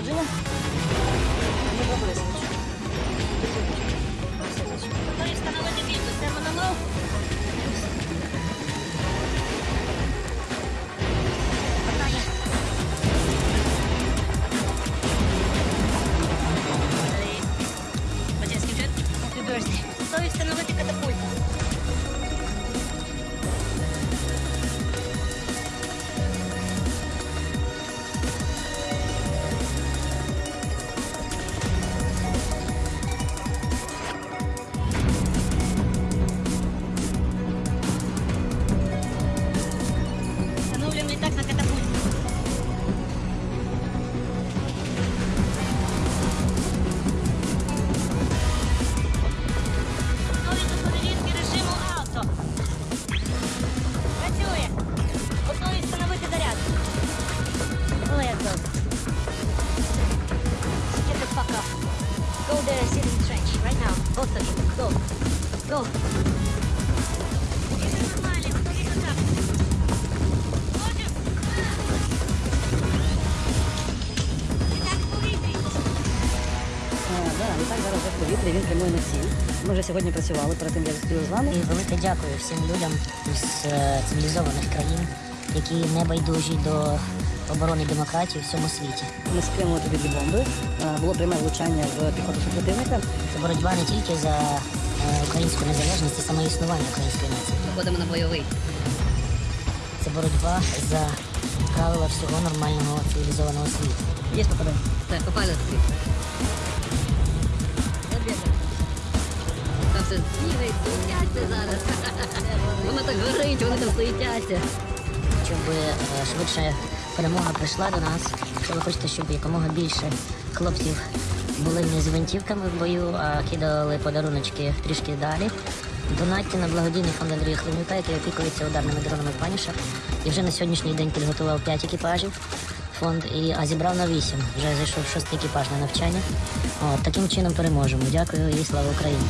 narodziny? Nie w ogóle jesteś. To jest to nawet nie wiem, to jest to mało. To jest ten nowy Go there, sit in the trench. Right now. Both of you. Go. Go. На всі. Ми вже сьогодні працювали перед тим, як зустріли з вами. І велике дякую всім людям із е, цивілізованих країн які не байдужі до оборони демократії в всьому світі. Ми скинули тобі дві бомби. Е, Було пряме влучання в піхоту супротивника. Це боротьба не тільки за е, українську незалежність і саме існування української нації. Виходимо на бойовий. Це боротьба за правила всього нормального цивілізованого світу. Є попадання. Так, попали тобі. Там все бігають, суетяться зараз. Воно так горить, вони там суетяться. Щоб е, швидше перемога прийшла до нас. Ви хочете, щоб якомога більше хлопців були не з гвинтівками в бою, а кидали подаруночки трішки далі. Донатьте на благодійний фонд Андрія Хленюка, який опікується ударними дронами Панішер. І вже на сьогоднішній день підготував 5 екіпажів фонд, і, а зібрав на 8. Вже зайшов шостий екіпаж на навчання. От, таким чином переможемо. Дякую і слава Україні!